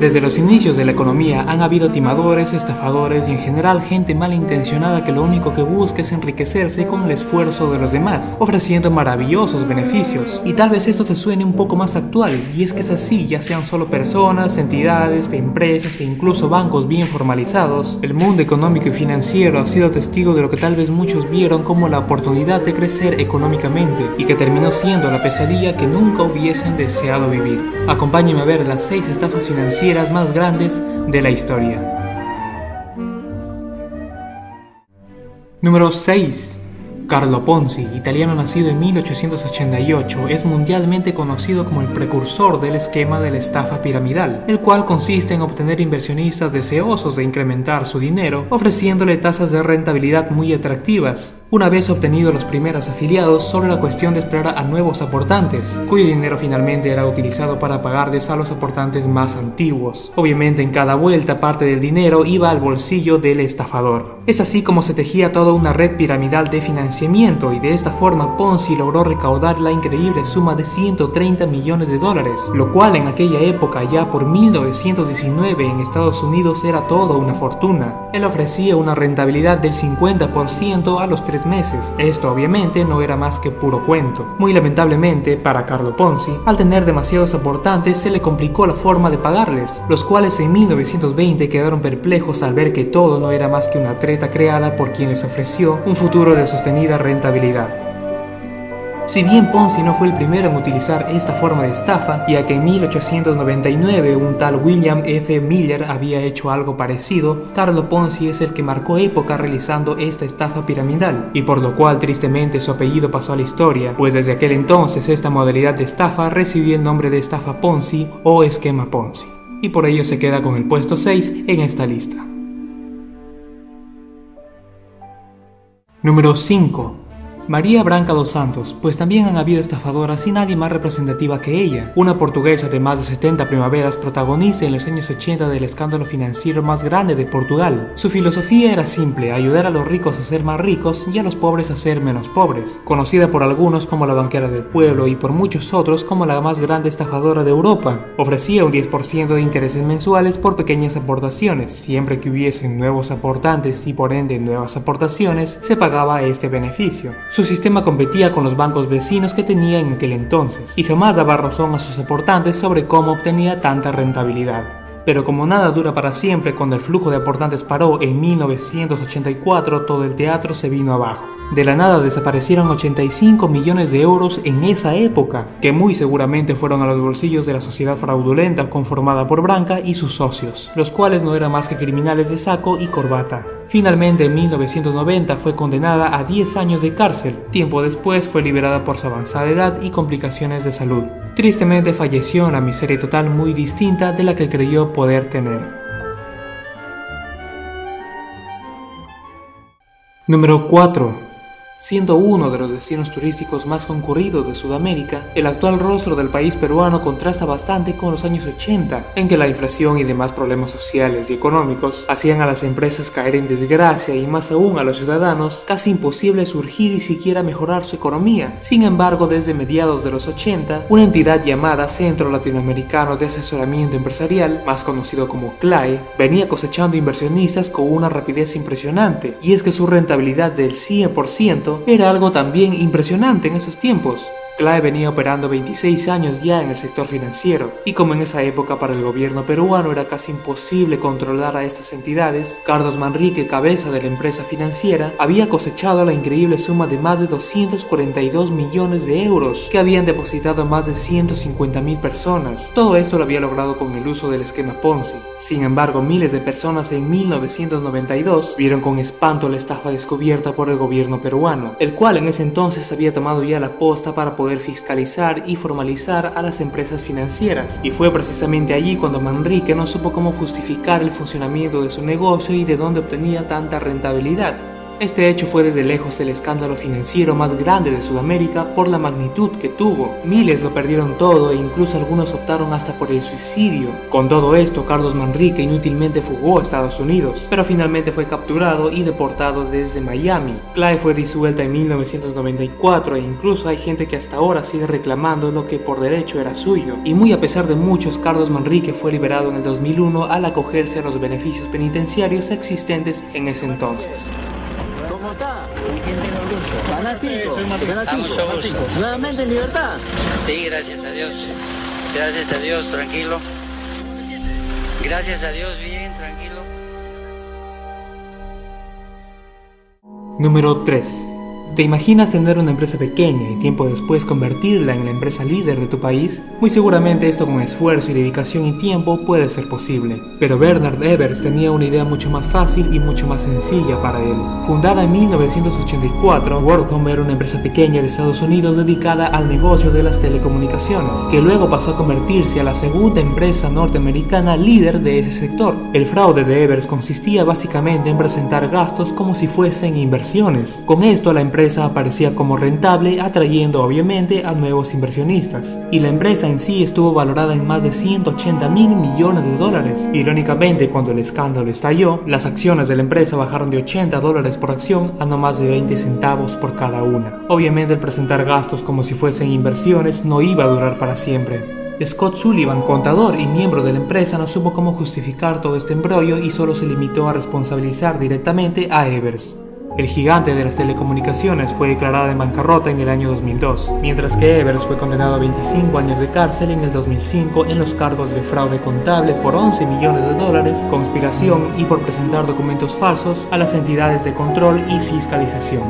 Desde los inicios de la economía han habido timadores, estafadores y en general gente malintencionada que lo único que busca es enriquecerse con el esfuerzo de los demás, ofreciendo maravillosos beneficios. Y tal vez esto te suene un poco más actual, y es que es así, ya sean solo personas, entidades, empresas e incluso bancos bien formalizados, el mundo económico y financiero ha sido testigo de lo que tal vez muchos vieron como la oportunidad de crecer económicamente y que terminó siendo la pesadilla que nunca hubiesen deseado vivir. Acompáñenme a ver las 6 estafas financieras más grandes de la historia. Número 6. Carlo Ponzi, italiano nacido en 1888, es mundialmente conocido como el precursor del esquema de la estafa piramidal, el cual consiste en obtener inversionistas deseosos de incrementar su dinero, ofreciéndole tasas de rentabilidad muy atractivas, una vez obtenidos los primeros afiliados, solo era cuestión de esperar a nuevos aportantes, cuyo dinero finalmente era utilizado para pagarles a los aportantes más antiguos. Obviamente en cada vuelta parte del dinero iba al bolsillo del estafador. Es así como se tejía toda una red piramidal de financiamiento y de esta forma Ponzi logró recaudar la increíble suma de 130 millones de dólares, lo cual en aquella época ya por 1919 en Estados Unidos era toda una fortuna. Él ofrecía una rentabilidad del 50% a los meses. Esto obviamente no era más que puro cuento. Muy lamentablemente para Carlo Ponzi, al tener demasiados aportantes se le complicó la forma de pagarles, los cuales en 1920 quedaron perplejos al ver que todo no era más que una treta creada por quien les ofreció un futuro de sostenida rentabilidad. Si bien Ponzi no fue el primero en utilizar esta forma de estafa, ya que en 1899 un tal William F. Miller había hecho algo parecido, Carlo Ponzi es el que marcó época realizando esta estafa piramidal, y por lo cual tristemente su apellido pasó a la historia, pues desde aquel entonces esta modalidad de estafa recibió el nombre de estafa Ponzi o esquema Ponzi, y por ello se queda con el puesto 6 en esta lista. Número 5 María Branca dos Santos, pues también han habido estafadoras y nadie más representativa que ella, una portuguesa de más de 70 primaveras protagonista en los años 80 del escándalo financiero más grande de Portugal. Su filosofía era simple, ayudar a los ricos a ser más ricos y a los pobres a ser menos pobres, conocida por algunos como la banquera del pueblo y por muchos otros como la más grande estafadora de Europa. Ofrecía un 10% de intereses mensuales por pequeñas aportaciones, siempre que hubiesen nuevos aportantes y por ende nuevas aportaciones, se pagaba este beneficio. Su sistema competía con los bancos vecinos que tenía en aquel entonces, y jamás daba razón a sus aportantes sobre cómo obtenía tanta rentabilidad. Pero como nada dura para siempre, cuando el flujo de aportantes paró en 1984, todo el teatro se vino abajo. De la nada desaparecieron 85 millones de euros en esa época, que muy seguramente fueron a los bolsillos de la sociedad fraudulenta conformada por Branca y sus socios, los cuales no eran más que criminales de saco y corbata. Finalmente en 1990 fue condenada a 10 años de cárcel, tiempo después fue liberada por su avanzada edad y complicaciones de salud. Tristemente falleció en una miseria total muy distinta de la que creyó poder tener. Número 4. Siendo uno de los destinos turísticos más concurridos de Sudamérica, el actual rostro del país peruano contrasta bastante con los años 80, en que la inflación y demás problemas sociales y económicos hacían a las empresas caer en desgracia y más aún a los ciudadanos casi imposible surgir y siquiera mejorar su economía. Sin embargo, desde mediados de los 80, una entidad llamada Centro Latinoamericano de Asesoramiento Empresarial, más conocido como CLAE, venía cosechando inversionistas con una rapidez impresionante, y es que su rentabilidad del 100% era algo también impresionante en esos tiempos. Clave venía operando 26 años ya en el sector financiero, y como en esa época para el gobierno peruano era casi imposible controlar a estas entidades, Carlos Manrique, cabeza de la empresa financiera, había cosechado la increíble suma de más de 242 millones de euros que habían depositado más de 150 mil personas. Todo esto lo había logrado con el uso del esquema Ponzi. Sin embargo, miles de personas en 1992 vieron con espanto la estafa descubierta por el gobierno peruano, el cual en ese entonces había tomado ya la posta para poder fiscalizar y formalizar a las empresas financieras. Y fue precisamente allí cuando Manrique no supo cómo justificar el funcionamiento de su negocio y de dónde obtenía tanta rentabilidad. Este hecho fue desde lejos el escándalo financiero más grande de Sudamérica por la magnitud que tuvo. Miles lo perdieron todo e incluso algunos optaron hasta por el suicidio. Con todo esto, Carlos Manrique inútilmente fugó a Estados Unidos, pero finalmente fue capturado y deportado desde Miami. Clay fue disuelta en 1994 e incluso hay gente que hasta ahora sigue reclamando lo que por derecho era suyo. Y muy a pesar de muchos, Carlos Manrique fue liberado en el 2001 al acogerse a los beneficios penitenciarios existentes en ese entonces. ¿Cómo está? ¿Nuevamente en libertad? Sí, gracias a Dios. Gracias a Dios, tranquilo. Gracias a Dios, bien, tranquilo. Número 3. ¿Te imaginas tener una empresa pequeña y tiempo después convertirla en la empresa líder de tu país? Muy seguramente esto con esfuerzo y dedicación y tiempo puede ser posible. Pero Bernard Evers tenía una idea mucho más fácil y mucho más sencilla para él. Fundada en 1984, WorldCom era una empresa pequeña de Estados Unidos dedicada al negocio de las telecomunicaciones, que luego pasó a convertirse a la segunda empresa norteamericana líder de ese sector. El fraude de Evers consistía básicamente en presentar gastos como si fuesen inversiones. Con esto la aparecía como rentable, atrayendo obviamente a nuevos inversionistas. Y la empresa en sí estuvo valorada en más de 180 mil millones de dólares. Irónicamente, cuando el escándalo estalló, las acciones de la empresa bajaron de 80 dólares por acción a no más de 20 centavos por cada una. Obviamente el presentar gastos como si fuesen inversiones no iba a durar para siempre. Scott Sullivan, contador y miembro de la empresa, no supo cómo justificar todo este embrollo y solo se limitó a responsabilizar directamente a Evers. El gigante de las telecomunicaciones fue declarada en bancarrota en el año 2002, mientras que Evers fue condenado a 25 años de cárcel en el 2005 en los cargos de fraude contable por 11 millones de dólares, conspiración y por presentar documentos falsos a las entidades de control y fiscalización.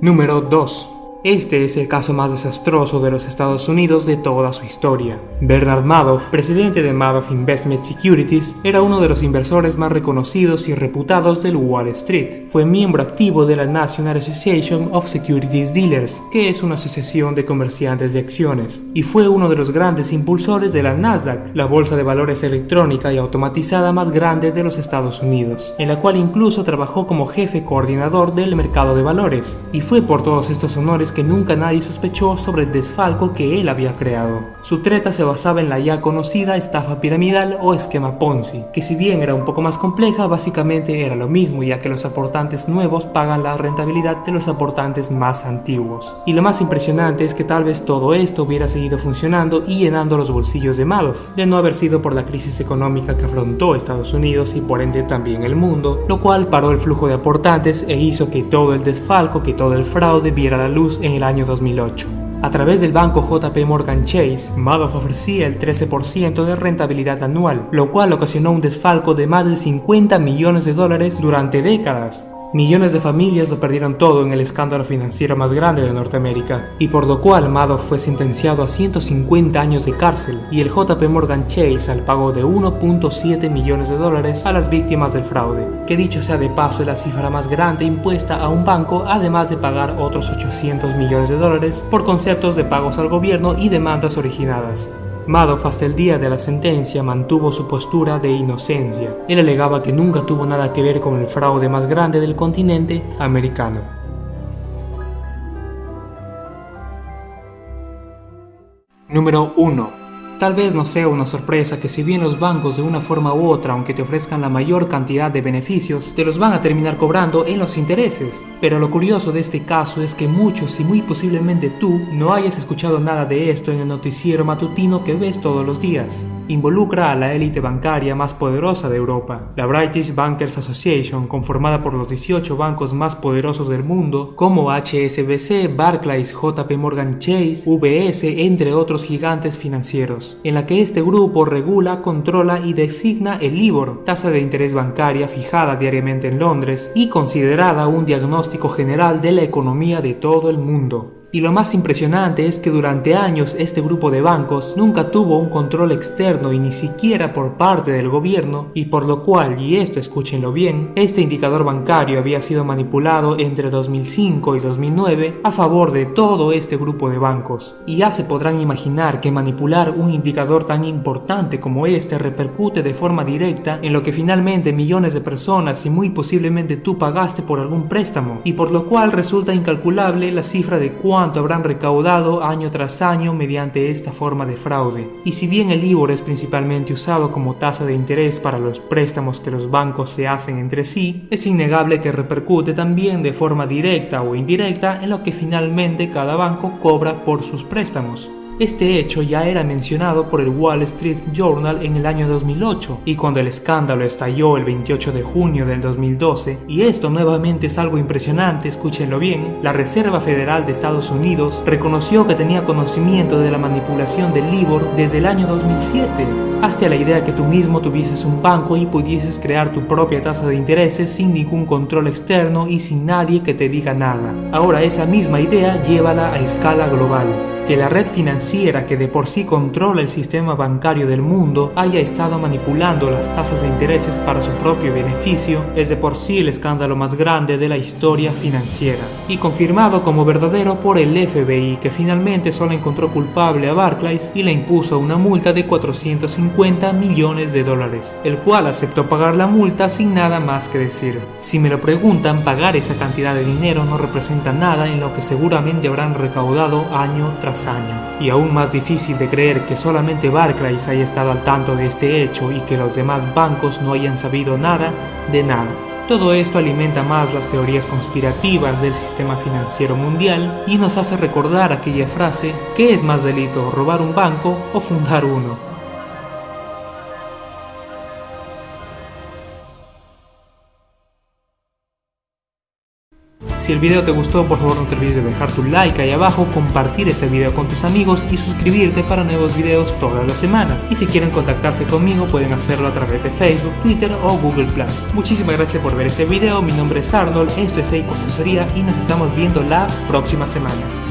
Número 2. Este es el caso más desastroso de los Estados Unidos de toda su historia. Bernard Madoff, presidente de Madoff Investment Securities, era uno de los inversores más reconocidos y reputados del Wall Street. Fue miembro activo de la National Association of Securities Dealers, que es una asociación de comerciantes de acciones, y fue uno de los grandes impulsores de la Nasdaq, la bolsa de valores electrónica y automatizada más grande de los Estados Unidos, en la cual incluso trabajó como jefe coordinador del mercado de valores, y fue por todos estos honores que nunca nadie sospechó sobre el desfalco que él había creado. Su treta se basaba en la ya conocida estafa piramidal o esquema Ponzi, que si bien era un poco más compleja, básicamente era lo mismo ya que los aportantes nuevos pagan la rentabilidad de los aportantes más antiguos. Y lo más impresionante es que tal vez todo esto hubiera seguido funcionando y llenando los bolsillos de Madoff, de no haber sido por la crisis económica que afrontó Estados Unidos y por ende también el mundo, lo cual paró el flujo de aportantes e hizo que todo el desfalco, que todo el fraude viera la luz en el año 2008. A través del banco JP Morgan Chase, Madoff ofrecía el 13% de rentabilidad anual, lo cual ocasionó un desfalco de más de 50 millones de dólares durante décadas. Millones de familias lo perdieron todo en el escándalo financiero más grande de Norteamérica, y por lo cual Madoff fue sentenciado a 150 años de cárcel y el JP Morgan Chase al pago de 1.7 millones de dólares a las víctimas del fraude, que dicho sea de paso es la cifra más grande impuesta a un banco además de pagar otros 800 millones de dólares por conceptos de pagos al gobierno y demandas originadas. Madoff hasta el día de la sentencia mantuvo su postura de inocencia. Él alegaba que nunca tuvo nada que ver con el fraude más grande del continente americano. Número 1. Tal vez no sea una sorpresa que si bien los bancos de una forma u otra, aunque te ofrezcan la mayor cantidad de beneficios, te los van a terminar cobrando en los intereses. Pero lo curioso de este caso es que muchos y muy posiblemente tú no hayas escuchado nada de esto en el noticiero matutino que ves todos los días. Involucra a la élite bancaria más poderosa de Europa, la British Bankers Association, conformada por los 18 bancos más poderosos del mundo, como HSBC, Barclays, JP Morgan Chase, UBS, entre otros gigantes financieros en la que este grupo regula, controla y designa el LIBOR, tasa de interés bancaria fijada diariamente en Londres y considerada un diagnóstico general de la economía de todo el mundo. Y lo más impresionante es que durante años este grupo de bancos nunca tuvo un control externo y ni siquiera por parte del gobierno, y por lo cual, y esto escúchenlo bien, este indicador bancario había sido manipulado entre 2005 y 2009 a favor de todo este grupo de bancos. Y ya se podrán imaginar que manipular un indicador tan importante como este repercute de forma directa en lo que finalmente millones de personas y muy posiblemente tú pagaste por algún préstamo, y por lo cual resulta incalculable la cifra de cuánto cuánto habrán recaudado año tras año mediante esta forma de fraude. Y si bien el IBOR es principalmente usado como tasa de interés para los préstamos que los bancos se hacen entre sí, es innegable que repercute también de forma directa o indirecta en lo que finalmente cada banco cobra por sus préstamos. Este hecho ya era mencionado por el Wall Street Journal en el año 2008 y cuando el escándalo estalló el 28 de junio del 2012, y esto nuevamente es algo impresionante, escúchenlo bien, la Reserva Federal de Estados Unidos reconoció que tenía conocimiento de la manipulación del LIBOR desde el año 2007. Hazte la idea que tú mismo tuvieses un banco y pudieses crear tu propia tasa de intereses sin ningún control externo y sin nadie que te diga nada. Ahora esa misma idea llévala a escala global que la red financiera que de por sí controla el sistema bancario del mundo haya estado manipulando las tasas de intereses para su propio beneficio es de por sí el escándalo más grande de la historia financiera y confirmado como verdadero por el FBI que finalmente solo encontró culpable a Barclays y le impuso una multa de 450 millones de dólares, el cual aceptó pagar la multa sin nada más que decir. Si me lo preguntan, pagar esa cantidad de dinero no representa nada en lo que seguramente habrán recaudado año tras Y aún más difícil de creer que solamente Barclays haya estado al tanto de este hecho y que los demás bancos no hayan sabido nada de nada. Todo esto alimenta más las teorías conspirativas del sistema financiero mundial y nos hace recordar aquella frase, ¿qué es más delito, robar un banco o fundar uno? Si el video te gustó, por favor no te olvides de dejar tu like ahí abajo, compartir este video con tus amigos y suscribirte para nuevos videos todas las semanas. Y si quieren contactarse conmigo, pueden hacerlo a través de Facebook, Twitter o Google+. Muchísimas gracias por ver este video, mi nombre es Arnold, esto es Eiko Asesoría y nos estamos viendo la próxima semana.